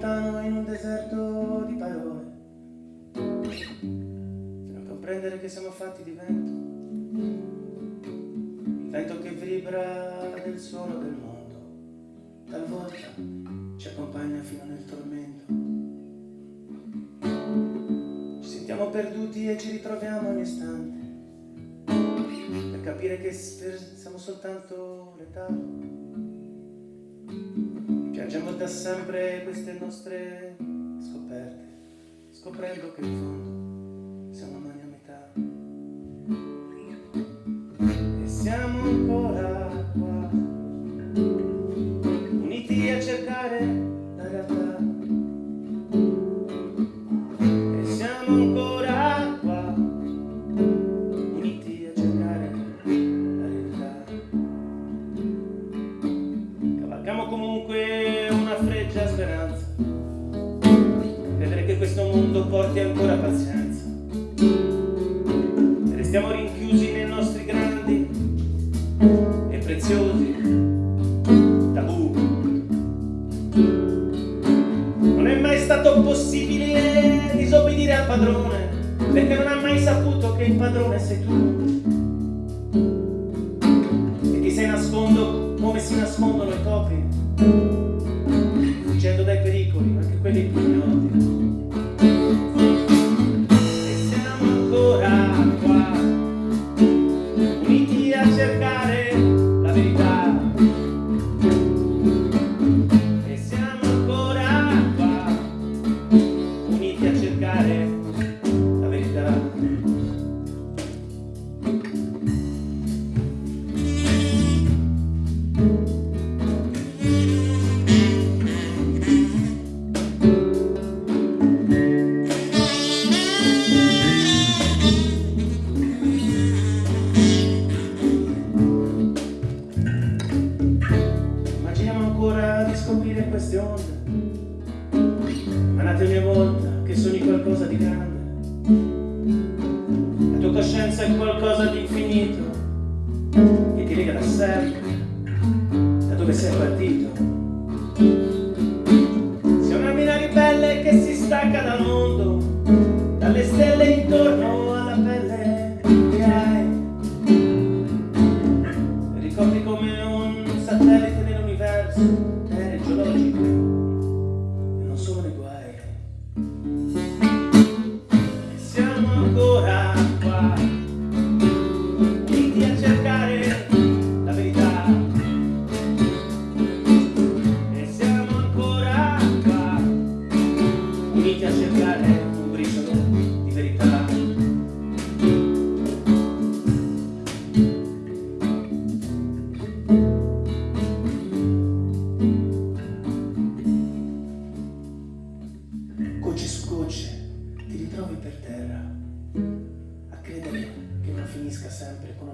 lontano in un deserto di parole. Fino a comprendere che siamo fatti di vento il vento che vibra nel suono del mondo talvolta ci accompagna fino nel tormento. Ci sentiamo perduti e ci ritroviamo ogni istante per capire che siamo soltanto l'età Piangiamo da sempre queste nostre scoperte, scoprendo che in fondo siamo umani a metà. E siamo ancora qua, uniti a cercare la realtà. E siamo ancora qua, uniti a cercare la realtà. Cavalchiamo comunque mondo porti ancora pazienza. Restiamo rinchiusi nei nostri grandi e preziosi tabù. Non è mai stato possibile disobbedire al padrone Perché non ha mai saputo che il padrone sei tu. E ti sei nascondo come si nascondono i topi fuggendo dai pericoli, anche quelli più di grande. La tua coscienza è qualcosa di infinito, che ti lega da sempre, da dove sei partito. Sei una mina ribelle che si stacca dal mondo, dalle stelle intorno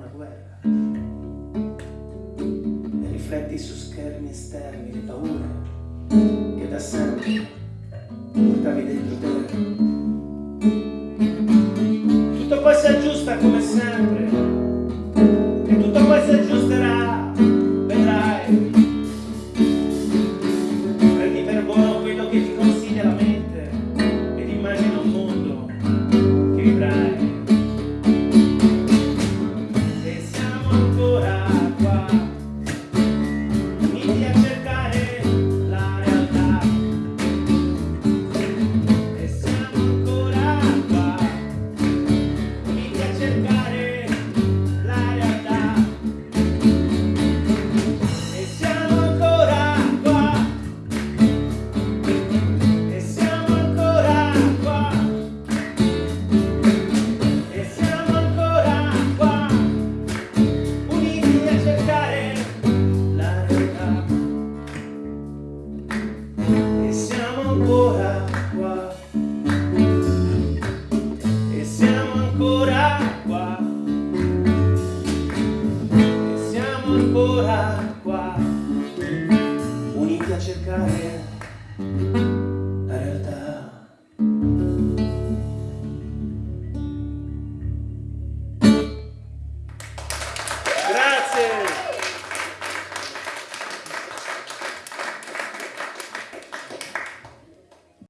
una guerra. E rifletti su schermi esterni le paure che da sempre portavi dentro te. Cercare la realtà. Grazie!